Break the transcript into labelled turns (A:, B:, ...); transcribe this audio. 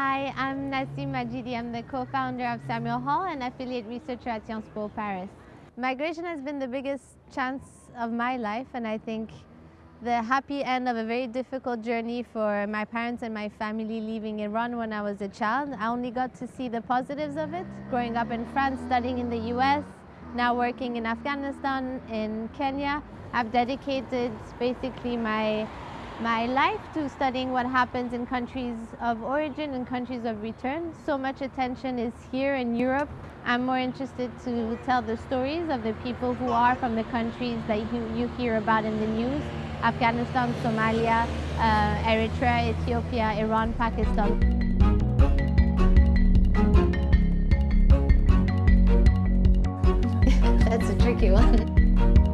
A: Hi, I'm Nassim Majidi. I'm the co-founder of Samuel Hall and affiliate researcher at Sciences Po Paris. Migration has been the biggest chance of my life and I think the happy end of a very difficult journey for my parents and my family leaving Iran when I was a child. I only got to see the positives of it. Growing up in France, studying in the US, now working in Afghanistan, in Kenya, I've dedicated basically my my life to studying what happens in countries of origin and countries of return. So much attention is here in Europe. I'm more interested to tell the stories of the people who are from the countries that you, you hear about in the news. Afghanistan, Somalia, uh, Eritrea, Ethiopia, Iran, Pakistan. That's a tricky one.